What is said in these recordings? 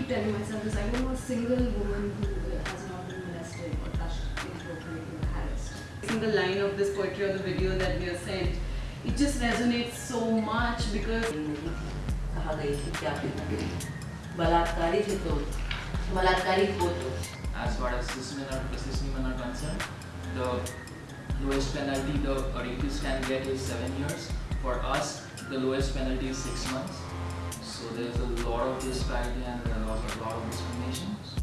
keep telling myself this: I don't know a single woman who has not been molested or touched, inappropriately, or harassed. Single line of this poetry or the video that we have sent, it just resonates so much because नहीं कहा गई थी क्या पिता बलात्कारी थे तो बलात्कारी हो तो as far as cis men are, cis women are concerned, the lowest penalty the a rapist can get is seven years. For us, the lowest penalty is six months. So there's a lot of this disparity and a lot, a lot of discrimination.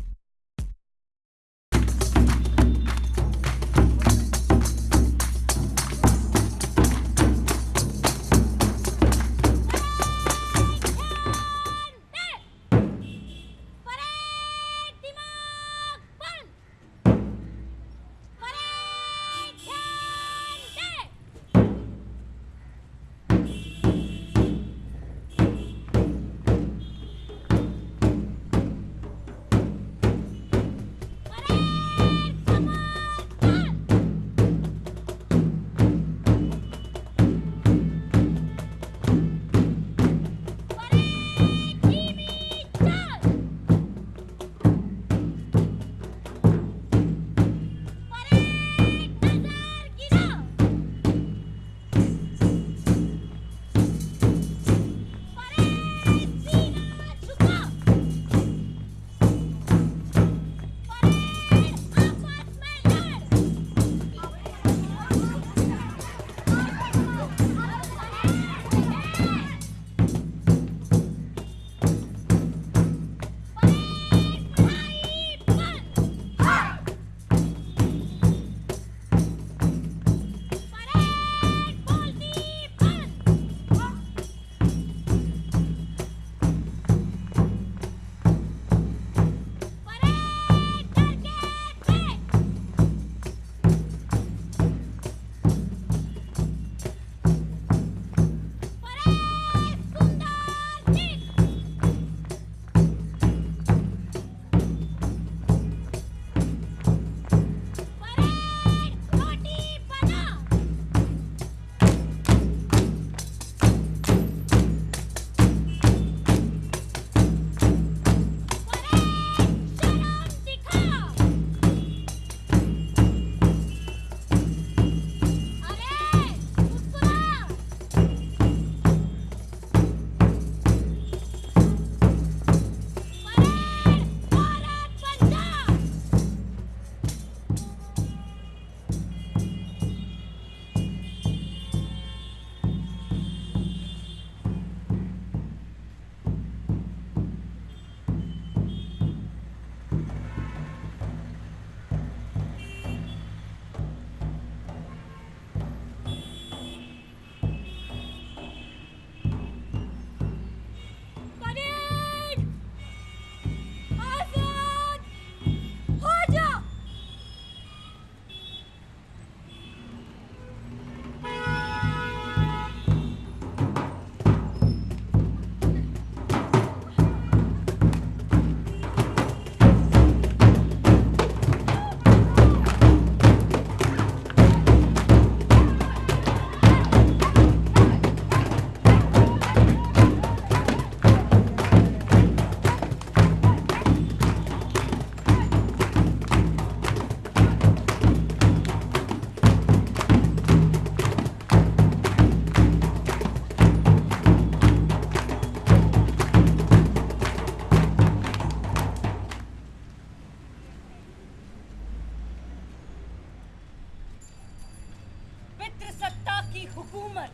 हुकूमत।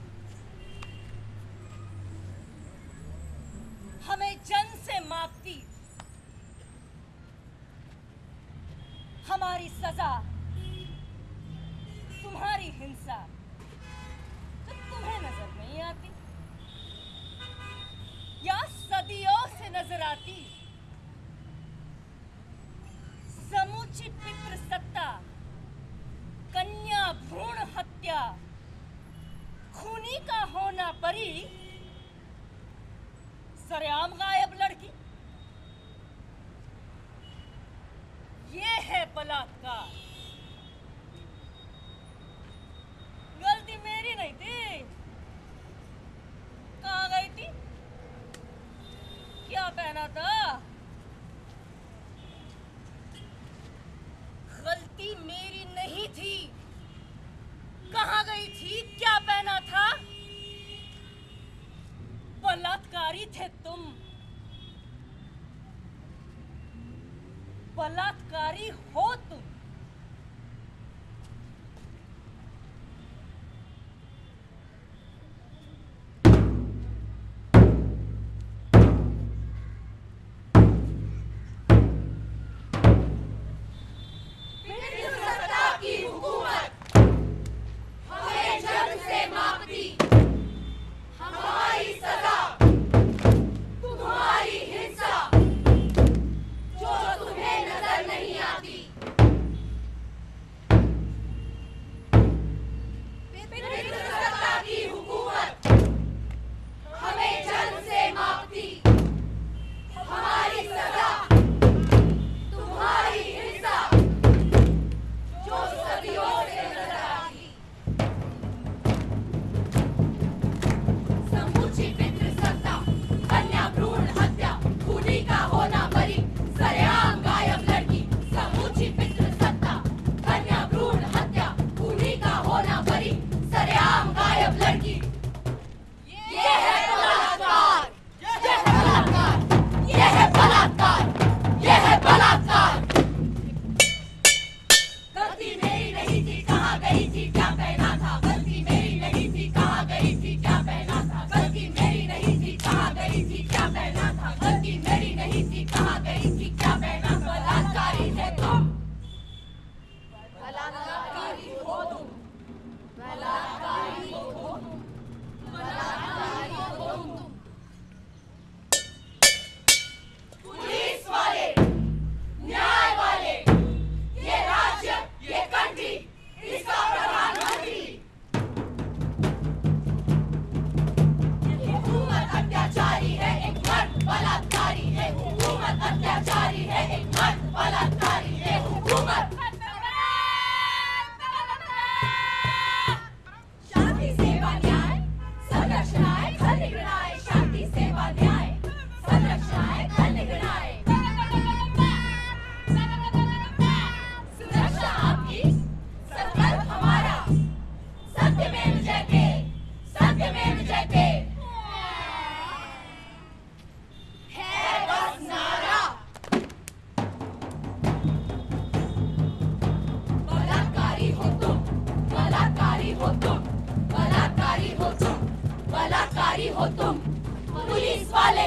हमें जन से मापती हमारी सजा होना परी सरेआम गायब लड़की। ये है बलात्कार। ही थे तुम। बलात्कारी हो तुम।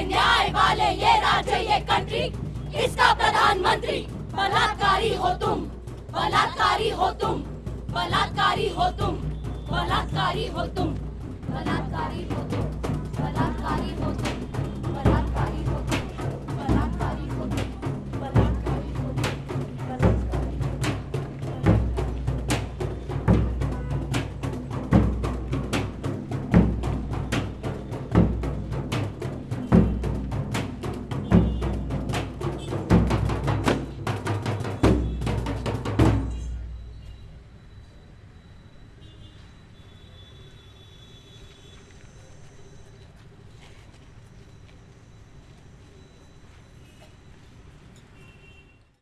न्याय वाले ये राज्य, ये कंट्री इसका प्रधानमंत्री, बलात्कारी हो तुम, बलात्कारी हो तुम, बलात्कारी हो तुम, बलात्कारी हो तुम, बलात्कारी हो तुम, बलात्कारी हो तुम।